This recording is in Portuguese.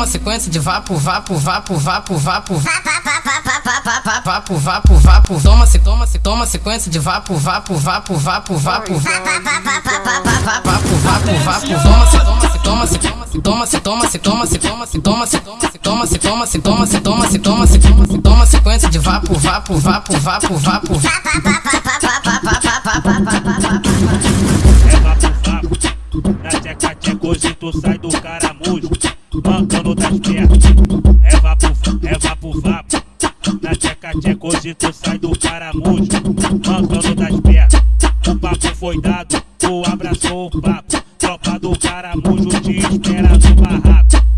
toma sequência de vapo, vapo, vapo, vapo, vapo, vapo, vapo, vapo, toma se toma se toma sequência de vapo, vapo, vapo, vapo, vapo, vapo, vapo, vapo, toma se toma se toma se toma se toma se toma se toma se toma se toma se toma se toma se toma se toma se toma se toma sequência de vapo, vapo, vapo, vapo, vapo, vapo, hoje tu sai do caramujo, mancando das pernas. É vapo, é vapo, vapo. Na tcheca tcheca hoje tu sai do caramujo, mancando das pernas. O papo foi dado, tu abraçou o papo. Tropa do caramujo te espera no barraco.